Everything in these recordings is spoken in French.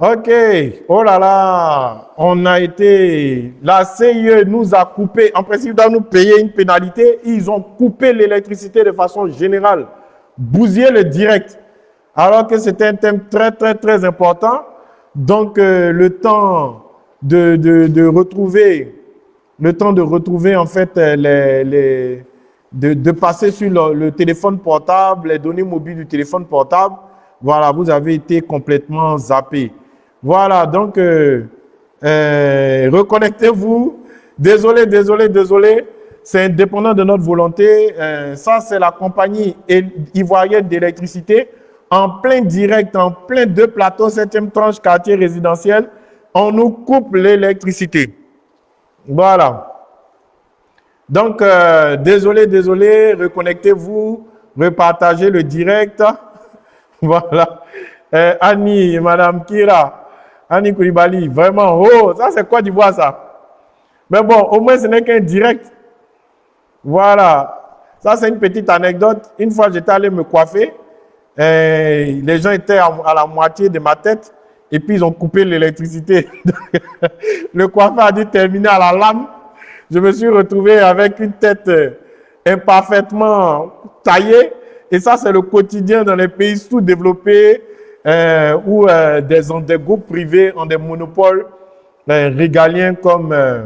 Ok, oh là là, on a été, la CIE nous a coupé, en principe, doit nous payer une pénalité, ils ont coupé l'électricité de façon générale, bousillé le direct, alors que c'était un thème très, très, très important. Donc, euh, le temps de, de, de, retrouver, le temps de retrouver, en fait, euh, les, les de, de, passer sur le téléphone portable, les données mobiles du téléphone portable, voilà, vous avez été complètement zappé. Voilà, donc, euh, euh, reconnectez-vous. Désolé, désolé, désolé. C'est indépendant de notre volonté. Euh, ça, c'est la compagnie ivoirienne d'électricité. En plein direct, en plein deux plateaux, septième tranche, quartier résidentiel, on nous coupe l'électricité. Voilà. Donc, désolé, désolé, reconnectez-vous, repartagez le direct. voilà. Annie, Madame Kira, Annie Koulibaly, vraiment, oh, ça c'est quoi d'Ivoire ça Mais bon, au moins ce n'est qu'un direct. Voilà, ça c'est une petite anecdote. Une fois j'étais allé me coiffer, les gens étaient à, la moitié de ma tête et puis ils ont coupé l'électricité. le coiffeur a dû terminer à la lame. Je me suis retrouvé avec une tête euh, imparfaitement taillée et ça c'est le quotidien dans les pays sous-développés euh, où euh, des, des, groupes privés ont des monopoles euh, régaliens comme, euh,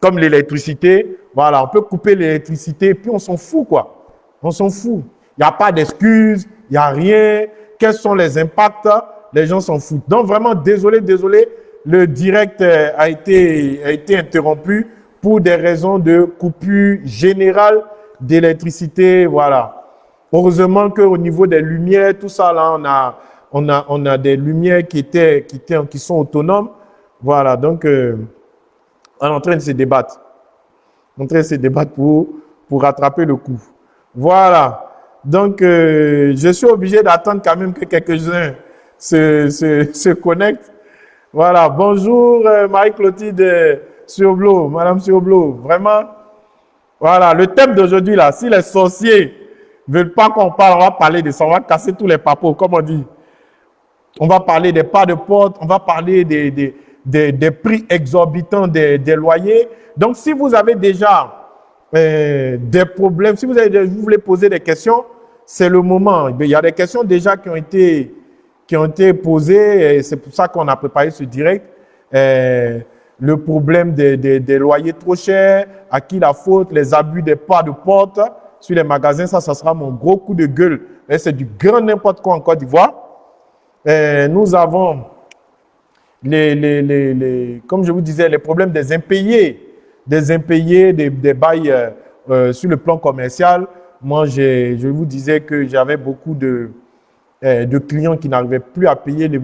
comme l'électricité. Voilà, on peut couper l'électricité, puis on s'en fout, quoi. On s'en fout. Il n'y a pas d'excuses, il n'y a rien. Quels sont les impacts? Les gens s'en foutent. Donc, vraiment, désolé, désolé, le direct euh, a été, a été interrompu pour des raisons de coupure générale d'électricité. Voilà. Heureusement qu'au niveau des lumières, tout ça, là, on a on a, on a des lumières qui, étaient, qui, sont autonomes. Voilà, donc euh, on est en train de se débattre. On est en train de se débattre pour, pour rattraper le coup. Voilà. Donc, euh, je suis obligé d'attendre quand même que quelques-uns se, se, se, connectent. Voilà. Bonjour, euh, Marie-Clotilde Surblo, Madame Surblo. Vraiment. Voilà. Le thème d'aujourd'hui, là, si les sorciers veulent pas qu'on parle, on va parler de ça. On va casser tous les papos, comme on dit. On va parler des pas de porte, on va parler des, des, des, prix exorbitants des, des, loyers. Donc, si vous avez déjà euh, des problèmes, si vous, avez, vous voulez poser des questions, c'est le moment. Il y a des questions déjà qui ont été, qui ont été posées et c'est pour ça qu'on a préparé ce direct. Euh, le problème des, des, des, loyers trop chers, à qui la faute, les abus des pas de porte sur les magasins, ça, ça sera mon gros coup de gueule. C'est du grand n'importe quoi en Côte d'Ivoire. Euh, nous avons, les, les, les, les, comme je vous disais, les problèmes des impayés, des impayés, des, des bails euh, euh, sur le plan commercial. Moi, je vous disais que j'avais beaucoup de, de clients qui n'arrivaient plus à payer les,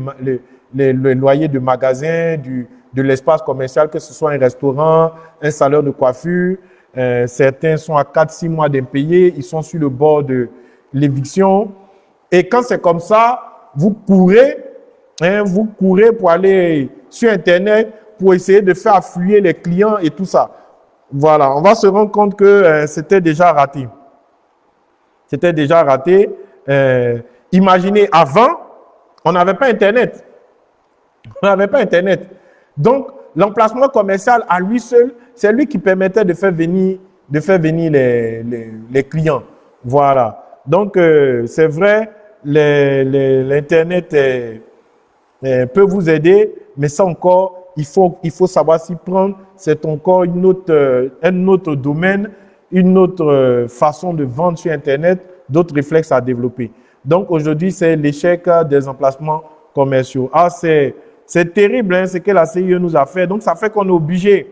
les, les, loyers de magasins, du, de l'espace commercial, que ce soit un restaurant, un salaire de coiffure. Certains sont à 4-6 mois d'impayés, ils sont sur le bord de l'éviction. Et quand c'est comme ça, vous courez, hein, vous courez pour aller sur Internet pour essayer de faire affluer les clients et tout ça. Voilà, on va se rendre compte que euh, c'était déjà raté. C'était déjà raté. Euh, imaginez, avant, on n'avait pas Internet. On n'avait pas Internet. Donc, l'emplacement commercial à lui seul, c'est lui qui permettait de faire venir, de faire venir les, les, clients. Voilà. Donc, euh, c'est vrai, l'Internet peut vous aider, mais ça encore, il faut, il faut savoir s'y prendre. C'est encore une autre, euh, un autre domaine, une autre euh, façon de vendre sur Internet, d'autres réflexes à développer. Donc aujourd'hui, c'est l'échec des emplacements commerciaux. Ah, c'est terrible hein, ce que la CIE nous a fait. Donc ça fait qu'on est obligé,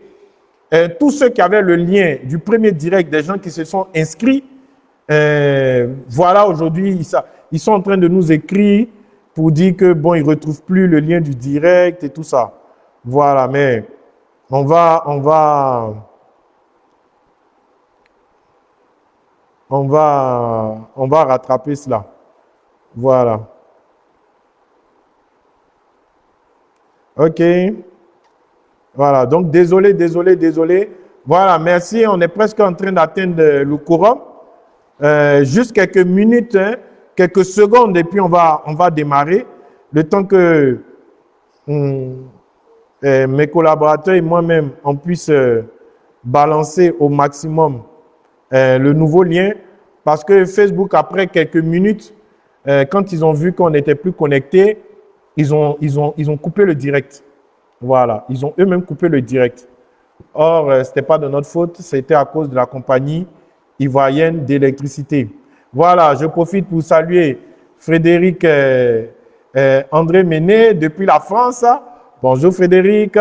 euh, tous ceux qui avaient le lien du premier direct, des gens qui se sont inscrits, voilà aujourd'hui, ça, ils sont en train de nous écrire pour dire que bon, ils retrouvent plus le lien du direct et tout ça. Voilà, mais on va, on va, on va, on va rattraper cela. Voilà. OK. Voilà, donc désolé, désolé, désolé. Voilà, merci. On est presque en train d'atteindre le courant. Euh, juste quelques minutes. Hein quelques secondes et puis on va, démarrer. Le temps que hum, euh, mes collaborateurs et moi-même, on puisse euh, balancer au maximum euh, le nouveau lien parce que Facebook, après quelques minutes, quand ils ont vu qu'on n'était plus connecté, ils ont, ils, ont, ils ont coupé le direct. Voilà, ils ont eux-mêmes coupé le direct. Or, ce n'était pas de notre faute, c'était à cause de la compagnie ivoirienne d'électricité. Voilà, je profite pour saluer Frédéric André Méné depuis la France. Bonjour Frédéric.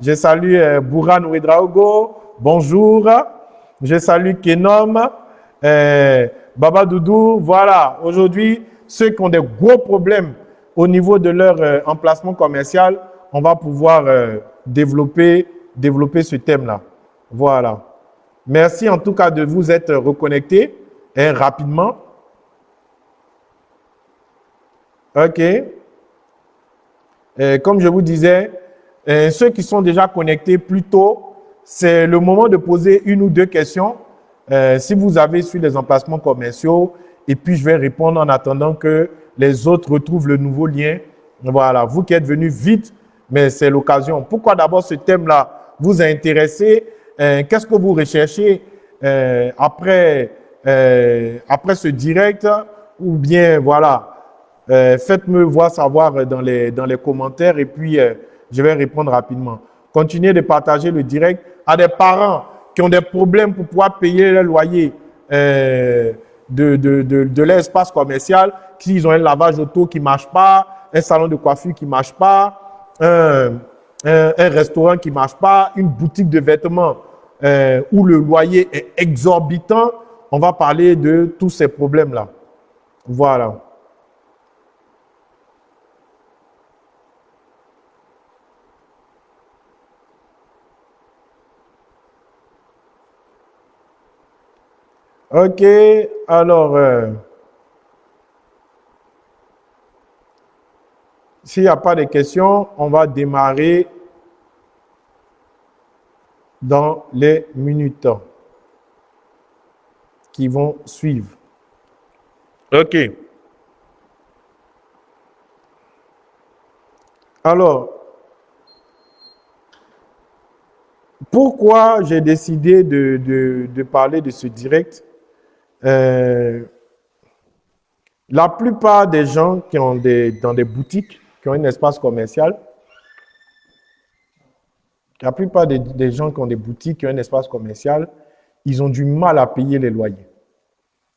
Je salue euh, Bouran Ouedraogo. Bonjour. Je salue Kenom. Euh, Baba Doudou. Voilà. Aujourd'hui, ceux qui ont des gros problèmes au niveau de leur euh, emplacement commercial, on va pouvoir développer, développer ce thème-là. Voilà. Merci en tout cas de vous être reconnectés rapidement. OK comme je vous disais, euh, ceux qui sont déjà connectés plus tôt, c'est le moment de poser une ou deux questions. Euh, si vous avez su les emplacements commerciaux, et puis je vais répondre en attendant que les autres retrouvent le nouveau lien. Voilà, vous qui êtes venus vite, mais c'est l'occasion. Pourquoi d'abord ce thème-là vous a intéressé euh, Qu'est-ce que vous recherchez après, après ce direct Ou bien, voilà, euh, faites-me voir savoir dans les, dans les commentaires et puis euh, je vais répondre rapidement. Continuez de partager le direct à des parents qui ont des problèmes pour pouvoir payer le loyer euh, de, de, de, de l'espace commercial, s'ils ont un lavage auto qui ne marche pas, un salon de coiffure qui ne marche pas, un, un, restaurant qui ne marche pas, une boutique de vêtements euh, où le loyer est exorbitant, on va parler de tous ces problèmes-là. Voilà. Ok, alors, euh, s'il n'y a pas de questions, on va démarrer dans les minutes qui vont suivre. Ok. Alors, pourquoi j'ai décidé de, de, parler de ce direct? Euh, la plupart des gens qui ont des, dans des boutiques, qui ont un espace commercial, la plupart des, gens qui ont des boutiques, qui ont un espace commercial, ils ont du mal à payer les loyers.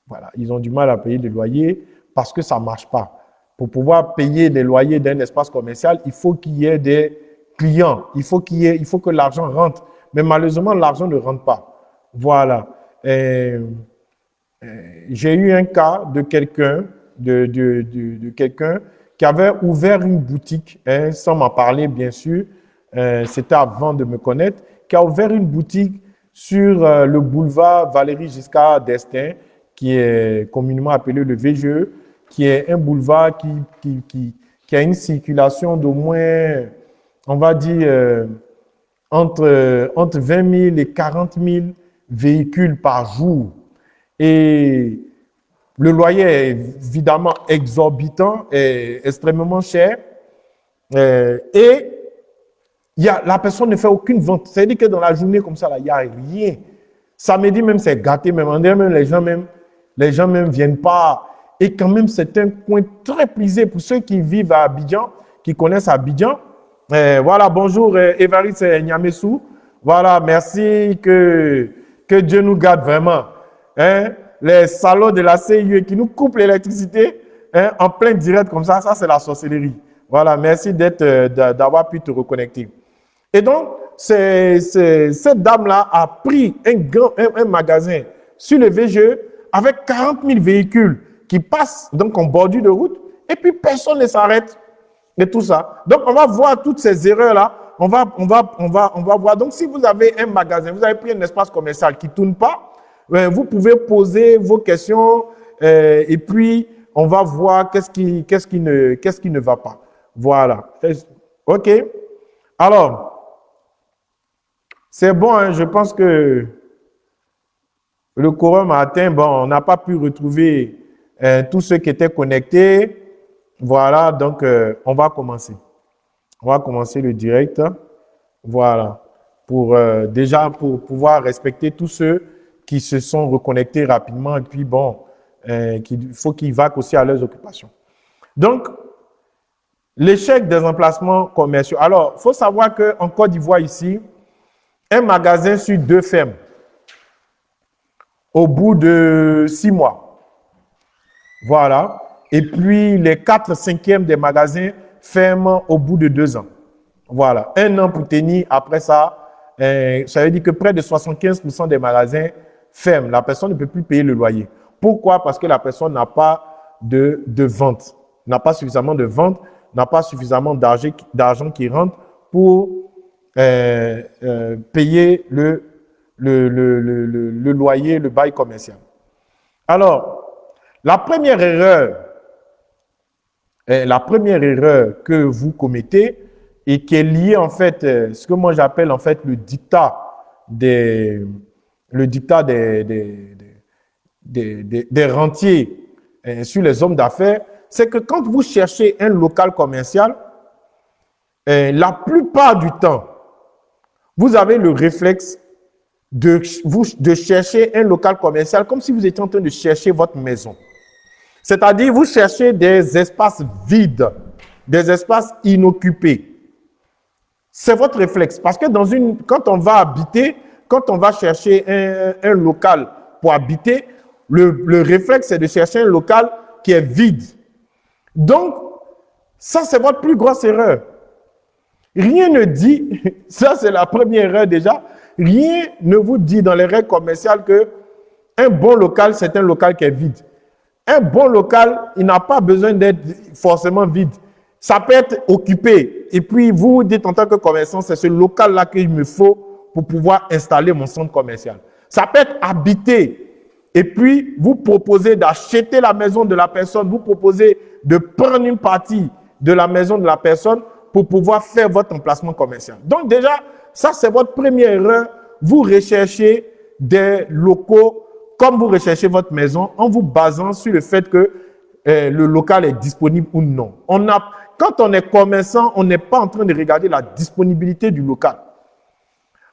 Voilà, ils ont du mal à payer les loyers parce que ça ne marche pas. Pour pouvoir payer les loyers d'un espace commercial, il faut qu'il y ait des clients, il faut, il faut que l'argent rentre. Mais malheureusement, l'argent ne rentre pas. Voilà. Euh, j'ai eu un cas de quelqu'un de, de, de, qui avait ouvert une boutique, hein, sans m'en parler bien sûr, euh, c'était avant de me connaître, qui a ouvert une boutique sur euh, le boulevard Valérie Giscard d'Estaing, qui est communément appelé le VGE, qui est un boulevard qui, qui, a une circulation d'au moins, on va dire, entre, entre 20 000 et 40 000 véhicules par jour. Et le loyer est évidemment exorbitant et extrêmement cher. Euh, et y a, la personne ne fait aucune vente. C'est-à-dire que dans la journée comme ça, il n'y a rien. Samedi même, c'est gâté. Même, même les gens même, les gens même viennent pas. Et quand même, c'est un coin très prisé pour ceux qui vivent à Abidjan, qui connaissent Abidjan. Euh, voilà, bonjour euh, Évariste Nyamesou. Voilà, merci que, que Dieu nous garde vraiment. Hein, les salons de la CIE qui nous coupent l'électricité hein, en plein direct comme ça, ça c'est la sorcellerie. Voilà, merci euh, d'avoir pu te reconnecter. Et donc, cette dame-là a pris un, grand, un, magasin sur le VGE avec 40 000 véhicules qui passent donc en bordure de route et puis personne ne s'arrête et tout ça. Donc, on va voir toutes ces erreurs-là. On va, on, va, on, va, on va voir. Donc, si vous avez un magasin, vous avez pris un espace commercial qui ne tourne pas, vous pouvez poser vos questions euh, et puis on va voir qu'est-ce qui, qu'est-ce qui, ne, qu'est-ce qui ne va pas. Voilà. OK? Alors, c'est bon, hein, je pense que le quorum a atteint. Bon, on n'a pas pu retrouver euh, tous ceux qui étaient connectés. Voilà, donc euh, on va commencer. On va commencer le direct. Voilà. Pour euh, déjà pour pouvoir respecter tous ceux qui se sont reconnectés rapidement et puis bon, il faut qu'ils vaquent aussi à leurs occupations. Donc, l'échec des emplacements commerciaux. Alors, il faut savoir qu'en Côte d'Ivoire ici, un magasin sur deux fermes au bout de six mois. Voilà. Et puis, les quatre cinquièmes des magasins ferment au bout de deux ans. Voilà. Un an pour tenir. Après ça, euh, ça veut dire que près de 75% des magasins ferment. La personne ne peut plus payer le loyer. Pourquoi? Parce que la personne n'a pas de, de vente, n'a pas suffisamment de vente, n'a pas suffisamment d'argent qui rentre pour euh, euh, payer le, le, le, le, le loyer, le bail commercial. Alors, la première erreur, euh, la première erreur que vous commettez et qui est liée en fait, ce que moi j'appelle en fait le dictat des, le dictat des, des, des, rentiers sur les hommes d'affaires, c'est que quand vous cherchez un local commercial, la plupart du temps, vous avez le réflexe de, de chercher un local commercial comme si vous étiez en train de chercher votre maison. C'est-à-dire, vous cherchez des espaces vides, des espaces inoccupés. C'est votre réflexe. Parce que dans une, quand on va habiter, quand on va chercher un, un local pour habiter, le, le réflexe, c'est de chercher un local qui est vide. Donc, ça, c'est votre plus grosse erreur. Rien ne dit, ça c'est la première erreur déjà, rien ne vous dit dans les règles commerciales que un bon local, c'est un local qui est vide. Un bon local, il n'a pas besoin d'être forcément vide. Ça peut être occupé. Et puis, vous dites en tant que commerçant, c'est ce local-là qu'il me faut pour pouvoir installer mon centre commercial. Ça peut être habité. Et puis, vous proposez d'acheter la maison de la personne. Vous proposez de prendre une partie de la maison de la personne pour pouvoir faire votre emplacement commercial. Donc, déjà, ça, c'est votre première erreur. Vous recherchez des locaux comme vous recherchez votre maison en vous basant sur le fait que euh, le local est disponible ou non. Quand on est commerçant, on n'est pas en train de regarder la disponibilité du local.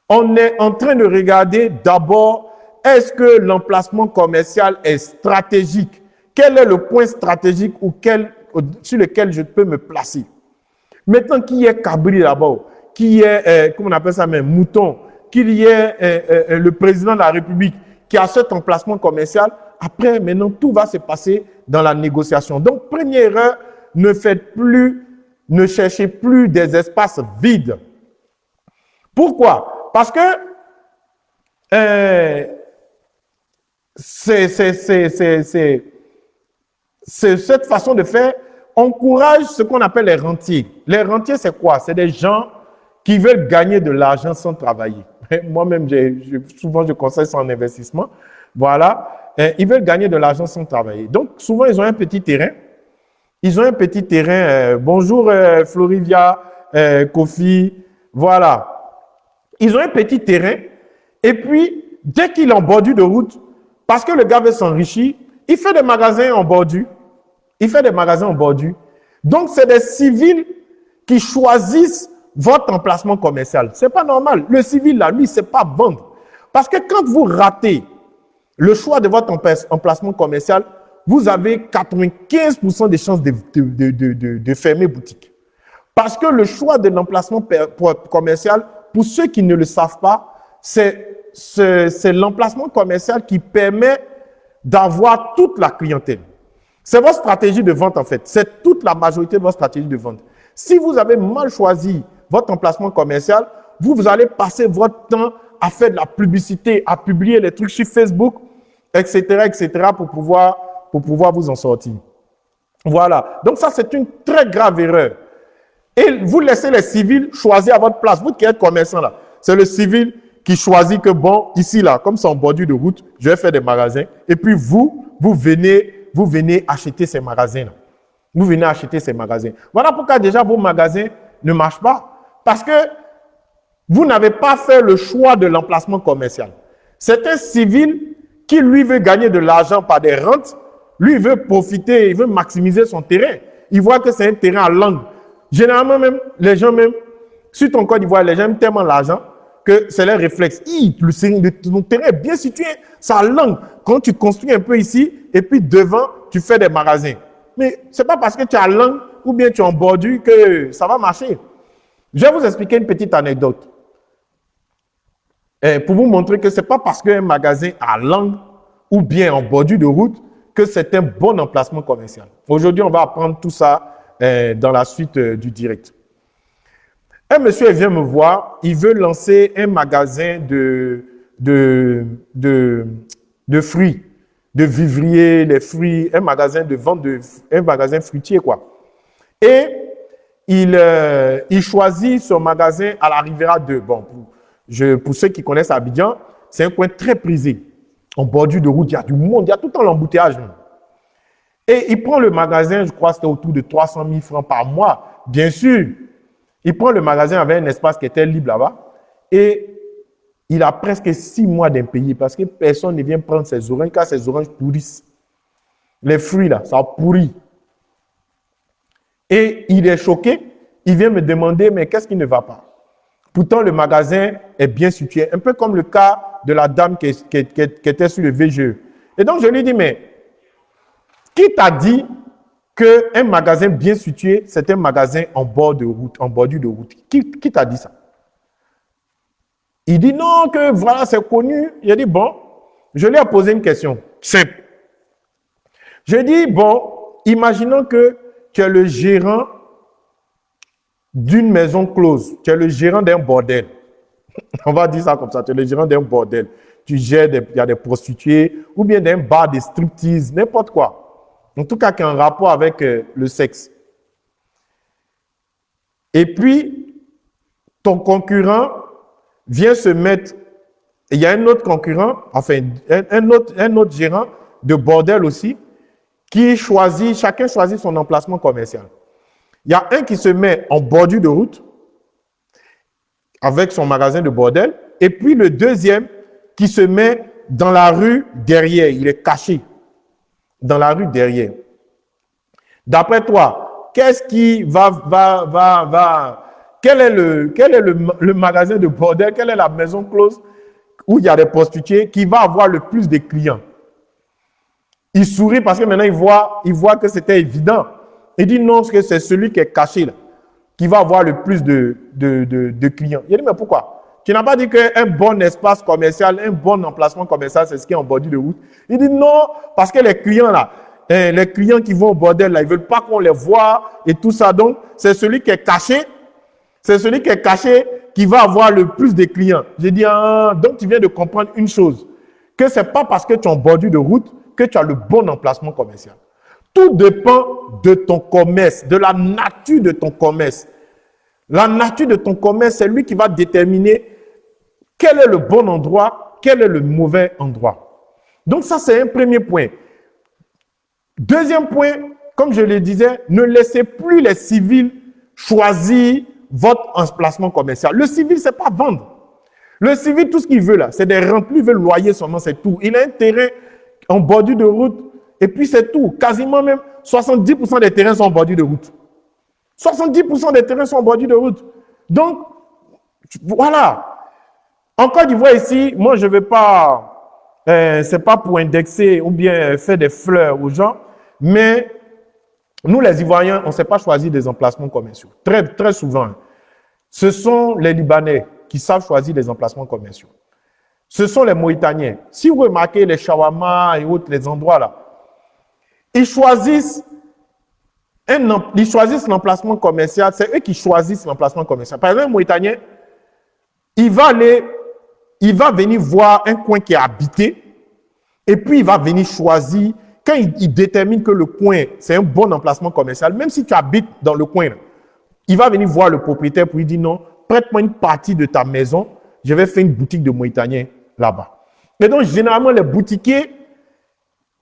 On est en train de regarder d'abord, est-ce que l'emplacement commercial est stratégique? Quel est le point stratégique sur lequel je peux me placer? Maintenant, qui est Cabri d'abord Qui est, euh, comment on appelle ça même, Mouton Qu'il y ait euh, le président de la République qui a cet emplacement commercial, après, maintenant, tout va se passer dans la négociation. Donc, première erreur, ne faites plus, ne cherchez plus des espaces vides. Pourquoi? Parce que euh, c'est cette façon de faire encourage ce qu'on appelle les rentiers. Les rentiers, c'est quoi? C'est des gens qui veulent gagner de l'argent sans travailler. Moi-même, souvent, je conseille ça en investissement. Voilà. ils veulent gagner de l'argent sans travailler. Donc, souvent, ils ont un petit terrain. Ils ont un petit terrain. Euh, bonjour, euh, Florivia, euh, Kofi. Voilà. Ils ont un petit terrain. Et puis, dès qu'il est en de route, parce que le gars veut s'enrichir, il fait des magasins en bordure. Il fait des magasins en bordure. Donc, c'est des civils qui choisissent votre emplacement commercial. C'est pas normal. Le civil, là, lui, c'est pas vendre. Parce que quand vous ratez le choix de votre emplacement commercial, vous avez 95% de chances de, de, de, de, fermer boutique. Parce que le choix de l'emplacement commercial, pour ceux qui ne le savent pas, c'est l'emplacement commercial qui permet d'avoir toute la clientèle. C'est votre stratégie de vente en fait. C'est toute la majorité de votre stratégie de vente. Si vous avez mal choisi votre emplacement commercial, vous, vous allez passer votre temps à faire de la publicité, à publier les trucs sur Facebook, etc., etc., pour pouvoir, pour pouvoir vous en sortir. Voilà. Donc ça, c'est une très grave erreur. Et vous laissez les civils choisir à votre place. Vous qui êtes commerçant là, c'est le civil qui choisit que bon, ici là, comme c'est en bordure de route, je vais faire des magasins. Et puis vous, vous venez, vous venez acheter ces magasins là. Vous venez acheter ces magasins. Voilà pourquoi déjà vos magasins ne marchent pas. Parce que vous n'avez pas fait le choix de l'emplacement commercial. C'est un civil qui, lui, veut gagner de l'argent par des rentes. Lui, veut profiter, il veut maximiser son terrain. Il voit que c'est un terrain à langue. Généralement même, les gens même, sur ton code d'Ivoire, les gens aiment tellement l'argent que c'est leur réflexe. le, ton terrain est bien situé, ça langue. Quand tu construis un peu ici, et puis devant, tu fais des magasins. Mais c'est pas parce que tu as langue ou bien tu es en bordure que ça va marcher. Je vais vous expliquer une petite anecdote. Et pour vous montrer que ce n'est pas parce qu'un magasin a langue ou bien en bordure de route que c'est un bon emplacement commercial. Aujourd'hui, on va apprendre tout ça euh, dans la suite euh, du direct. Un monsieur vient me voir, il veut lancer un magasin de, fruits, de vivriers, les fruits, un magasin de vente un magasin fruitier quoi. Et il, euh, choisit son magasin à la Riviera 2. Bon, pour, je, pour ceux qui connaissent Abidjan, c'est un coin très prisé. En bordure de route, il y a du monde, il y a tout le temps l'embouteillage. Et il prend le magasin, je crois que c'était autour de 300 000 francs par mois. Bien sûr, il prend le magasin avec un espace qui était libre là-bas. Et il a presque six mois d'impayé parce que personne ne vient prendre ses oranges car ses oranges pourrissent. Les fruits là, ça pourrit. Et il est choqué. Il vient me demander, mais qu'est-ce qui ne va pas? Pourtant, le magasin est bien situé. Un peu comme le cas de la dame qui, était sur le VGE. Et donc, je lui dis, mais qui t'a dit qu'un magasin bien situé, c'est un magasin en bord de route, en bordure de route Qui, t'a dit ça? Il dit non, que voilà, c'est connu. Il a dit, bon, je lui ai posé une question simple. Je dis, bon, imaginons que tu es le gérant d'une maison close, tu es le gérant d'un bordel. On va dire ça comme ça, tu es le gérant d'un bordel. Tu gères, il y a des prostituées, ou bien d'un bar de striptease, n'importe quoi. En tout cas, qui a un rapport avec euh, le sexe. Et puis, ton concurrent vient se mettre, il y a un autre concurrent, enfin, un, autre, un autre gérant de bordel aussi, qui choisit, chacun choisit son emplacement commercial. Il y a un qui se met en bordure de route, avec son magasin de bordel, et puis le deuxième qui se met dans la rue derrière, il est caché dans la rue derrière. D'après toi, qu'est-ce qui va, va, va, va, quel est, le, quel est le, magasin de bordel, quelle est la maison close où il y a des prostituées qui va avoir le plus de clients? Il sourit parce que maintenant il voit, que c'était évident. Il dit non, c'est celui qui est caché là, qui va avoir le plus de, de clients. Il dit mais pourquoi? Tu n'as pas dit qu'un bon espace commercial, un bon emplacement commercial, c'est ce qui est en bordure de route. Il dit non, parce que les clients là, eh, les clients qui vont au bordel là, ils veulent pas qu'on les voit et tout ça. Donc, c'est celui qui est caché, c'est celui qui est caché qui va avoir le plus de clients. J'ai dit, ah, donc tu viens de comprendre une chose, que c'est pas parce que tu es en bordure de route que tu as le bon emplacement commercial. Tout dépend de ton commerce, de la nature de ton commerce. La nature de ton commerce, c'est lui qui va déterminer quel est le bon endroit? Quel est le mauvais endroit? Donc ça, c'est un premier point. Deuxième point, comme je le disais, ne laissez plus les civils choisir votre emplacement commercial. Le civil, c'est pas vendre. Le civil, tout ce qu'il veut là, c'est des remplis, il veut loyer seulement, c'est tout. Il a un terrain en bordure de route, et puis c'est tout. Quasiment même 70% des terrains sont en bordure de route. 70% des terrains sont en bordure de route. Donc, voilà. En Côte d'Ivoire ici, moi je ne vais pas, euh, c'est pas pour indexer ou bien faire des fleurs aux gens, mais nous les Ivoiriens, on ne sait pas choisir des emplacements commerciaux. Très, très souvent, ce sont les Libanais qui savent choisir des emplacements commerciaux. Ce sont les Mauritaniens. Si vous remarquez les shawarma et autres, les endroits là, ils choisissent un, ils choisissent l'emplacement commercial, c'est eux qui choisissent l'emplacement commercial. Par exemple, un Mauritanien, il va aller il va venir voir un coin qui est habité et puis il va venir choisir. Quand il, détermine que le coin, c'est un bon emplacement commercial, même si tu habites dans le coin, il va venir voir le propriétaire pour lui dire non, prête-moi une partie de ta maison, je vais faire une boutique de Mauritanien là-bas. Et donc, généralement, les boutiquiers,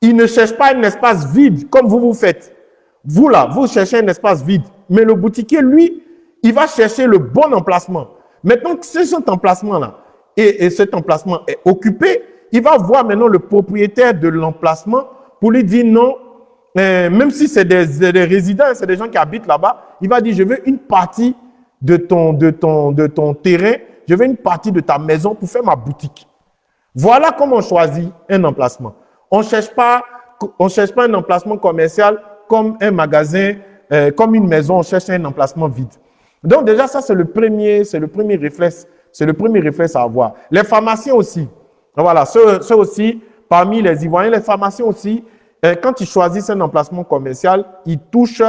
ils ne cherchent pas un espace vide comme vous vous faites. Vous là, vous cherchez un espace vide. Mais le boutiquier, lui, il va chercher le bon emplacement. Maintenant, c'est cet emplacement-là et, cet emplacement est occupé, il va voir maintenant le propriétaire de l'emplacement pour lui dire non, euh, même si c'est des, des, résidents, c'est des gens qui habitent là-bas, il va dire, je veux une partie de ton, de, ton, de ton terrain, je veux une partie de ta maison pour faire ma boutique. Voilà comment on choisit un emplacement. On ne cherche, pas, on cherche pas un emplacement commercial comme un magasin, euh, comme une maison, on cherche un emplacement vide. Donc déjà, ça, c'est le premier, c'est le premier réflexe. C'est le premier réflexe à avoir. Les pharmaciens aussi. Voilà, ceux, aussi, parmi les Ivoiriens, les pharmaciens aussi, euh, quand ils choisissent un emplacement commercial, ils touchent,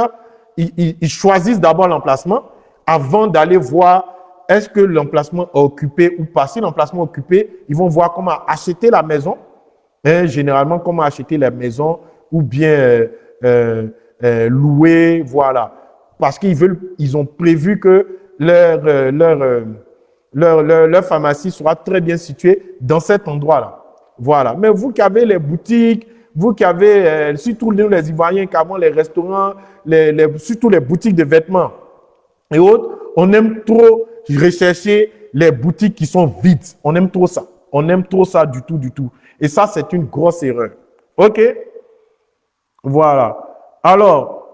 ils, choisissent d'abord l'emplacement avant d'aller voir est-ce que l'emplacement est occupé ou pas. Si l'emplacement est occupé, ils vont voir comment acheter la maison, hein, généralement comment acheter la maison ou bien euh, euh, euh, louer, voilà. Parce qu'ils veulent, ils ont prévu que leur, leur, leur, pharmacie sera très bien située dans cet endroit-là. Voilà. Mais vous qui avez les boutiques, vous qui avez, euh, surtout nous les Ivoiriens, qui avons les restaurants, les, les, surtout les boutiques de vêtements et autres, on aime trop rechercher les boutiques qui sont vides. On aime trop ça. On aime trop ça du tout, du tout. Et ça, c'est une grosse erreur. OK? Voilà. Alors,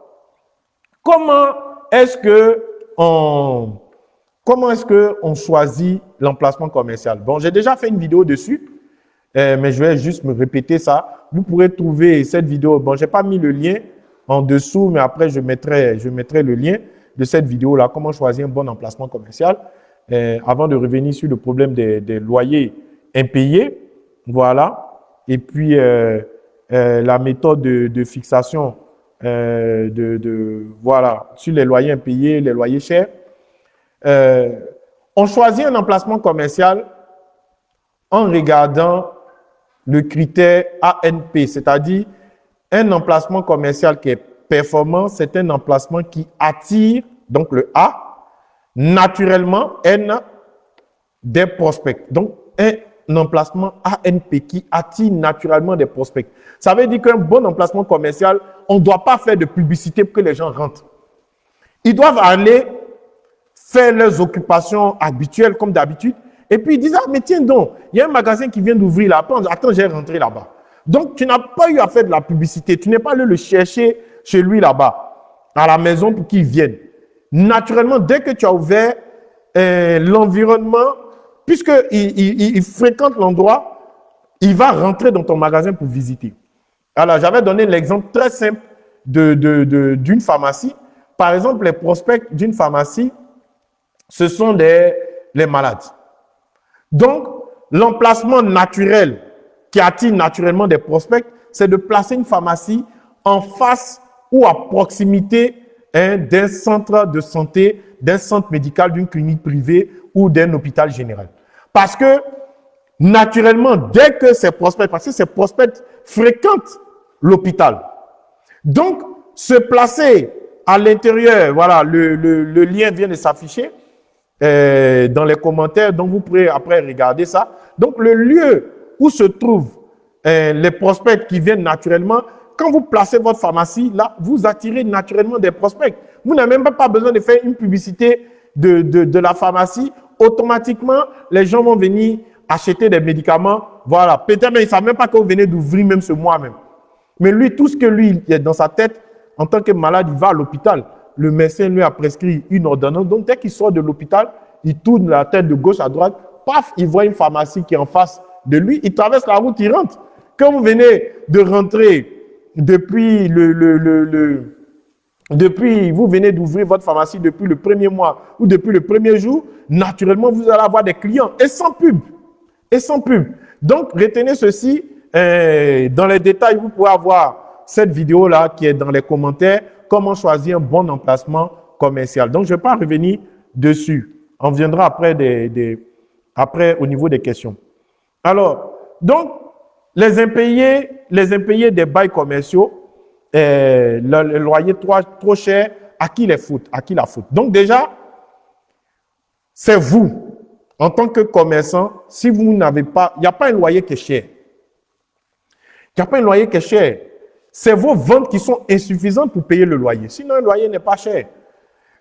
comment est-ce que on, comment est-ce que on choisit l'emplacement commercial? Bon, j'ai déjà fait une vidéo dessus. Euh, mais je vais juste me répéter ça. Vous pourrez trouver cette vidéo. Bon, j'ai pas mis le lien en dessous, mais après, je mettrai, je mettrai le lien de cette vidéo-là, comment choisir un bon emplacement commercial. Euh, avant de revenir sur le problème des, des loyers impayés, voilà. Et puis, euh, euh la méthode de, de fixation de, de, voilà, sur les loyers impayés, les loyers chers. On choisit un emplacement commercial en regardant le critère ANP, c'est-à-dire un emplacement commercial qui est performant, c'est un emplacement qui attire, donc le A, naturellement, N, des prospects. Donc, un emplacement ANP qui attire naturellement des prospects. Ça veut dire qu'un bon emplacement commercial, on ne doit pas faire de publicité pour que les gens rentrent. Ils doivent aller faire leurs occupations habituelles comme d'habitude, et puis ils disent, ah, mais tiens donc, il y a un magasin qui vient d'ouvrir là. Attends, j'ai rentré là-bas. Donc, tu n'as pas eu à faire de la publicité. Tu n'es pas allé le chercher chez lui là-bas, à la maison pour qu'il vienne. Naturellement, dès que tu as ouvert euh, l'environnement, puisqu'il il, fréquente l'endroit, il va rentrer dans ton magasin pour visiter. Alors, j'avais donné l'exemple très simple d'une de, pharmacie. Par exemple, les prospects d'une pharmacie, ce sont des, les malades. Donc, l'emplacement naturel qui attire naturellement des prospects, c'est de placer une pharmacie en face ou à proximité hein, d'un centre de santé, d'un centre médical, d'une clinique privée ou d'un hôpital général. Parce que, naturellement, dès que ces prospects, parce que ces prospects fréquentent l'hôpital, donc, se placer à l'intérieur, voilà, le, le lien vient de s'afficher, euh, dans les commentaires, donc vous pourrez après regarder ça. Donc le lieu où se trouvent euh, les prospects qui viennent naturellement, quand vous placez votre pharmacie, là, vous attirez naturellement des prospects. Vous n'avez même pas besoin de faire une publicité de, de, la pharmacie. Automatiquement, les gens vont venir acheter des médicaments. Voilà. Peut-être même, ils ne savent même pas que vous venez d'ouvrir même ce mois même. Mais lui, tout ce que lui, il a dans sa tête, en tant que malade, il va à l'hôpital le médecin lui a prescrit une ordonnance. Donc, dès qu'il sort de l'hôpital, il tourne la tête de gauche à droite, paf, il voit une pharmacie qui est en face de lui, il traverse la route, il rentre. Quand vous venez de rentrer depuis le, le, depuis, vous venez d'ouvrir votre pharmacie depuis le premier mois ou depuis le premier jour, naturellement, vous allez avoir des clients et sans pub. Et sans pub. Donc, retenez ceci. Euh, dans les détails, vous pouvez avoir cette vidéo-là qui est dans les commentaires comment choisir un bon emplacement commercial. Donc, je ne vais pas revenir dessus. On viendra après, au niveau des questions. Alors, donc, les impayés, les impayés des bails commerciaux, euh, le, loyer trop, trop cher, à qui les À qui la faute Donc déjà, c'est vous, en tant que commerçant, si vous n'avez pas, il n'y a pas un loyer qui est cher. Il n'y a pas un loyer qui est cher c'est vos ventes qui sont insuffisantes pour payer le loyer. Sinon, le loyer n'est pas cher.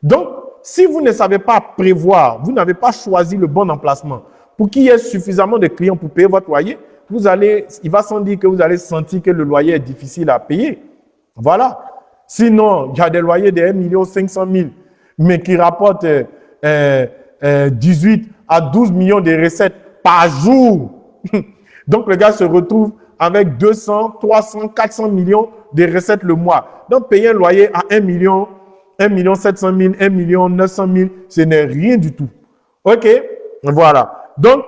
Donc, si vous ne savez pas prévoir, vous n'avez pas choisi le bon emplacement pour qu'il y ait suffisamment de clients pour payer votre loyer, vous allez, il va sans dire que vous allez sentir que le loyer est difficile à payer. Voilà. Sinon, il y a des loyers de 1 500 000, mais qui rapportent 18 euh, euh, à 12 millions de recettes par jour. Donc, le gars se retrouve avec 200, 300, 400 millions de recettes le mois. Donc, payer un loyer à 1 million, 1 million 700 000, 1 million 900 000, ce n'est rien du tout. OK? Voilà. Donc,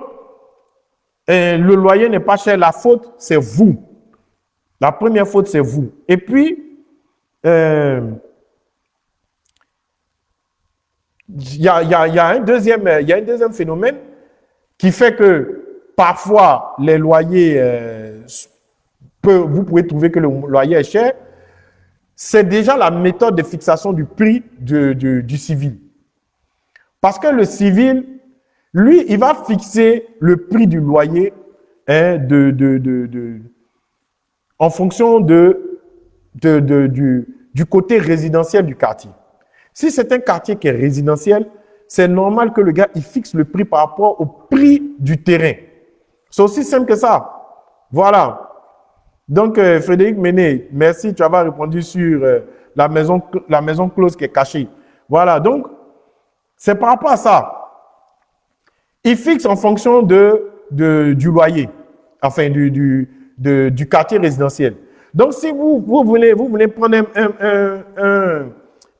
euh, le loyer n'est pas cher. La faute, c'est vous. La première faute, c'est vous. Et puis, il y a un deuxième phénomène qui fait que parfois les loyers, euh, vous pouvez trouver que le loyer est cher. C'est déjà la méthode de fixation du prix du civil. Parce que le civil, lui, il va fixer le prix du loyer hein, de, de, en fonction de, du, du côté résidentiel du quartier. Si c'est un quartier qui est résidentiel, c'est normal que le gars, il fixe le prix par rapport au prix du terrain. C'est aussi simple que ça. Voilà. Donc, euh, Frédéric Méné, merci, tu as répondu sur euh, la, maison, close qui est cachée. Voilà, donc, c'est par rapport à ça. Il fixe en fonction de, du loyer, enfin, du, quartier résidentiel. Donc, si vous, voulez, vous voulez prendre un,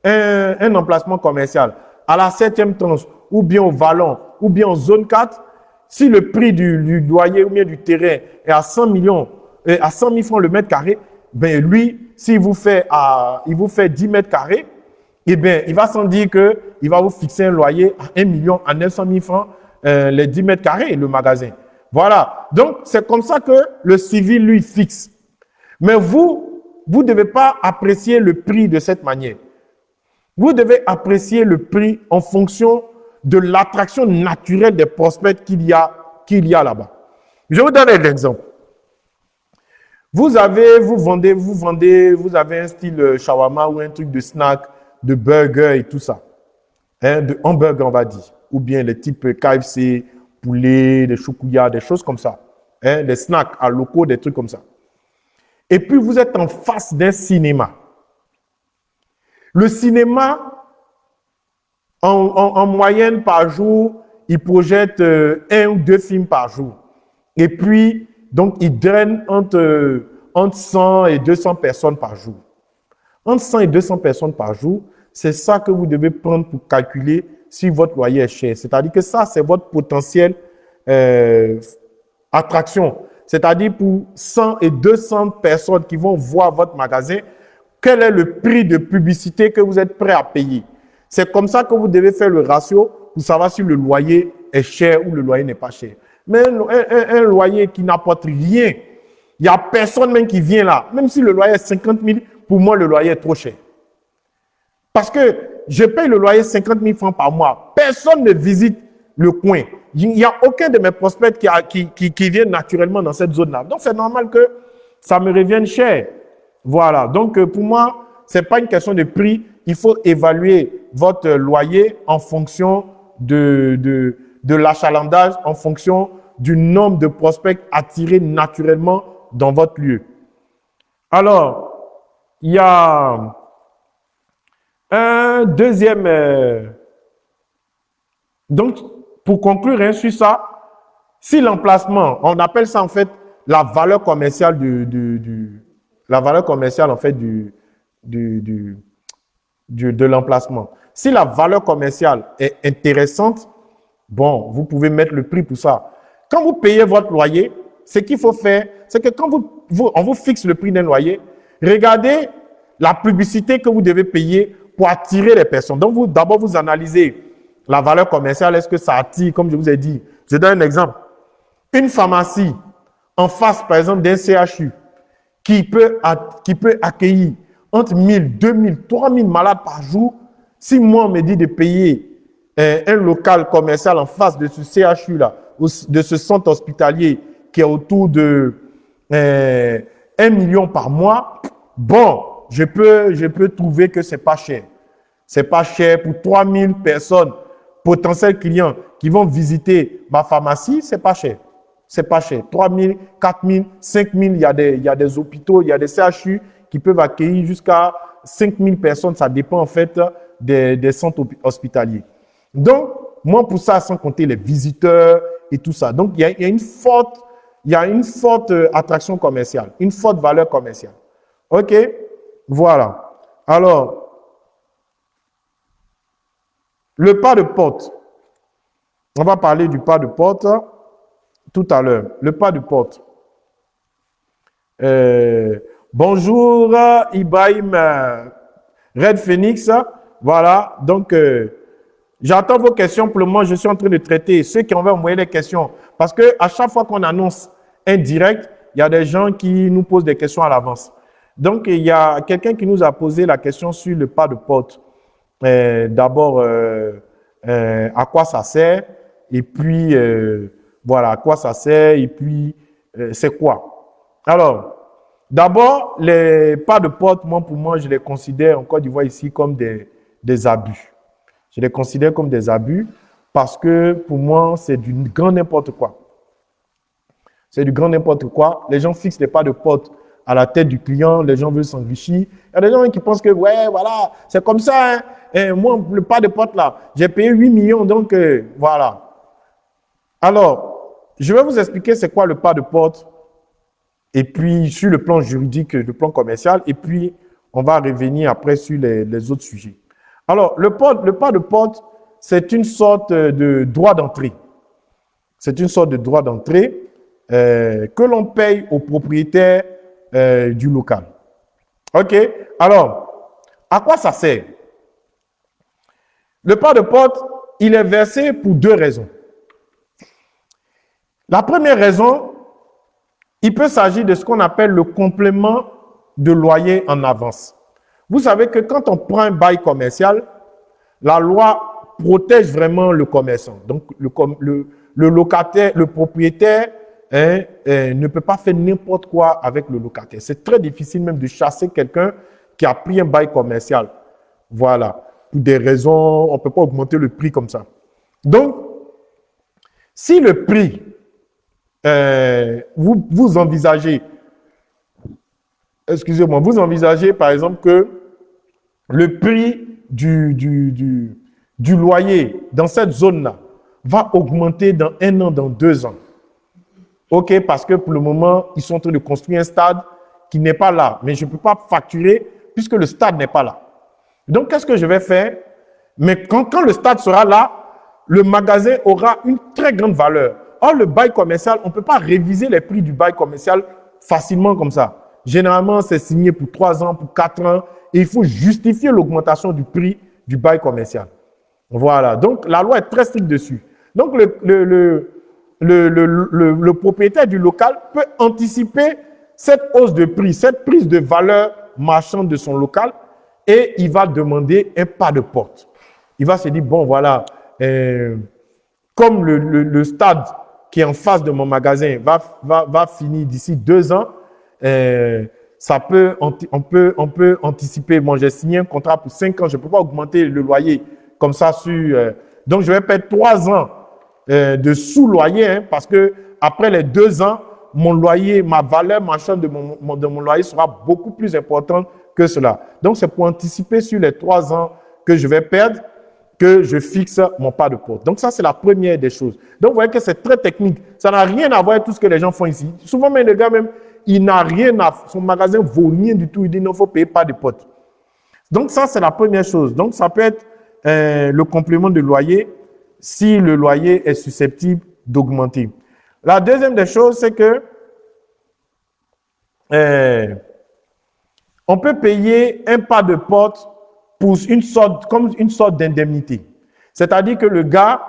un, emplacement commercial à la septième tranche, ou bien au Vallon, ou bien en zone 4, si le prix du, loyer ou bien du terrain est à 100 millions, euh, à 100 000 francs le mètre carré, ben lui, s'il vous fait à, il vous fait 10 mètres carrés, eh bien, il va sans dire que il va vous fixer un loyer à 1 million, à 900 000 francs, euh, les 10 mètres carrés, le magasin. Voilà. Donc, c'est comme ça que le civil, lui, fixe. Mais vous, vous ne devez pas apprécier le prix de cette manière. Vous devez apprécier le prix en fonction de l'attraction naturelle des prospects qu'il y a, a là-bas. Je vous donne un exemple. Vous avez, vous vendez, vous vendez, vous avez un style euh, shawarma ou un truc de snack, de burger et tout ça. Hein, de hamburger, on va dire. Ou bien les types KFC, poulet, des choukouya, des choses comme ça. Hein, des snacks à locaux, des trucs comme ça. Et puis vous êtes en face d'un cinéma. Le cinéma, en, moyenne par jour, il projette euh, un ou deux films par jour. Et puis, donc, il draine entre, entre 100 et 200 personnes par jour. Entre 100 et 200 personnes par jour, c'est ça que vous devez prendre pour calculer si votre loyer est cher. C'est-à-dire que ça, c'est votre potentiel euh, attraction. C'est-à-dire pour 100 et 200 personnes qui vont voir votre magasin, quel est le prix de publicité que vous êtes prêt à payer? C'est comme ça que vous devez faire le ratio pour savoir si le loyer est cher ou le loyer n'est pas cher. Mais un, loyer qui n'apporte rien, il n'y a personne même qui vient là. Même si le loyer est 50 000, pour moi, le loyer est trop cher. Parce que je paye le loyer 50 000 francs par mois. Personne ne visite le coin. Il n'y a aucun de mes prospects qui, qui, qui, viennent naturellement dans cette zone-là. Donc, c'est normal que ça me revienne cher. Voilà. Donc, euh, pour moi, ce n'est pas une question de prix. Il faut évaluer votre loyer en fonction de, de, de l'achalandage, en fonction du nombre de prospects attirés naturellement dans votre lieu. Alors, il y a un deuxième... Euh, donc, pour conclure hein, sur ça, si l'emplacement, on appelle ça en fait la valeur commerciale la valeur commerciale en fait du, du, du de l'emplacement. Si la valeur commerciale est intéressante, bon, vous pouvez mettre le prix pour ça. Quand vous payez votre loyer, ce qu'il faut faire, c'est que quand on vous fixe le prix d'un loyer, regardez la publicité que vous devez payer pour attirer les personnes. Donc, vous d'abord, vous analysez la valeur commerciale, est-ce que ça attire, comme je vous ai dit. Je donne un exemple. Une pharmacie en face, par exemple, d'un CHU qui peut, qui peut accueillir entre 1000, 2000, 3000 malades par jour, si moi on me dit de payer un, un local commercial en face de ce CHU-là, de ce centre hospitalier qui est autour de euh, 1 million par mois, bon, je peux, trouver que c'est pas cher. C'est pas cher pour 3000 personnes potentiels clients qui vont visiter ma pharmacie, c'est pas cher. C'est pas cher. 3 000, 4 000, 5 000, il y, a des, il y a des hôpitaux, il y a des CHU qui peuvent accueillir jusqu'à 5000 personnes. Ça dépend en fait des, centres hospitaliers. Donc, moi, pour ça, sans compter les visiteurs et tout ça. Donc, il y a, une forte, y a une forte euh, attraction commerciale, une forte valeur commerciale. OK? Voilà. Alors, le pas de porte. On va parler du pas de porte tout à l'heure. Le pas de porte. Euh, bonjour Ibrahim euh, Red Phoenix. Voilà, donc euh, j'attends vos questions. Pour le moment, je suis en train de traiter ceux qui ont envoyé les questions. Parce que à chaque fois qu'on annonce un direct, il y a des gens qui nous posent des questions à l'avance. Donc, il y a quelqu'un qui nous a posé la question sur le pas de porte. Euh, d'abord, euh, à quoi ça sert? Et puis, voilà, à quoi ça sert? Et puis, c'est quoi? Alors, d'abord, les pas de porte, moi, pour moi, je les considère en Côte d'Ivoire ici comme des, des abus. Je les considère comme des abus parce que pour moi, c'est du grand n'importe quoi. C'est du grand n'importe quoi. Les gens fixent les pas de porte à la tête du client, les gens veulent s'enrichir. Il y a des gens qui pensent que, ouais, voilà, c'est comme ça. Hein. Et moi, le pas de porte là, j'ai payé 8 millions, donc euh, voilà. Alors, je vais vous expliquer c'est quoi le pas de porte, et puis sur le plan juridique, le plan commercial, et puis on va revenir après sur les, autres sujets. Alors, le, pas de porte, c'est une sorte de droit d'entrée. C'est une sorte de droit d'entrée euh, que l'on paye aux propriétaires euh, du local. OK? Alors, à quoi ça sert? Le pas de porte, il est versé pour deux raisons. La première raison, il peut s'agir de ce qu'on appelle le complément de loyer en avance. Vous savez que quand on prend un bail commercial, la loi protège vraiment le commerçant. Donc, le, locataire, le propriétaire Hein, hein, ne peut pas faire n'importe quoi avec le locataire. C'est très difficile même de chasser quelqu'un qui a pris un bail commercial. Voilà. Pour des raisons, on ne peut pas augmenter le prix comme ça. Donc, si le prix, euh, vous envisagez, excusez-moi, vous envisagez par exemple que le prix du, loyer dans cette zone-là va augmenter dans un an, dans deux ans. OK, parce que pour le moment, ils sont en train de construire un stade qui n'est pas là. Mais je ne peux pas facturer puisque le stade n'est pas là. Donc, qu'est-ce que je vais faire? Mais quand, quand le stade sera là, le magasin aura une très grande valeur. Or, le bail commercial, on ne peut pas réviser les prix du bail commercial facilement comme ça. Généralement, c'est signé pour trois ans, pour quatre ans, et il faut justifier l'augmentation du prix du bail commercial. Voilà. Donc, la loi est très stricte dessus. Donc, le, propriétaire du local peut anticiper cette hausse de prix, cette prise de valeur marchande de son local et il va demander un pas de porte. Il va se dire, bon voilà, euh, comme le, stade qui est en face de mon magasin va finir d'ici deux ans, euh, ça peut, on, peut, on peut anticiper. Bon, j'ai signé un contrat pour cinq ans, je ne peux pas augmenter le loyer comme ça sur... Euh, donc, je vais perdre trois ans euh, de sous-loyer, hein, parce que après les deux ans, mon loyer, ma valeur marchande de mon, de mon loyer sera beaucoup plus importante que cela. Donc, c'est pour anticiper sur les trois ans que je vais perdre que je fixe mon pas de porte. Donc, ça, c'est la première des choses. Donc, vous voyez que c'est très technique. Ça n'a rien à voir avec tout ce que les gens font ici. Souvent, même les gars, même, il n'a rien à... Son magasin vaut rien du tout. Il dit, non, faut payer pas de porte. Donc, ça, c'est la première chose. Donc, ça peut être euh, le complément de loyer si le loyer est susceptible d'augmenter. La deuxième des choses, c'est que euh, on peut payer un pas de porte pour une sorte, comme une sorte d'indemnité. C'est-à-dire que le gars,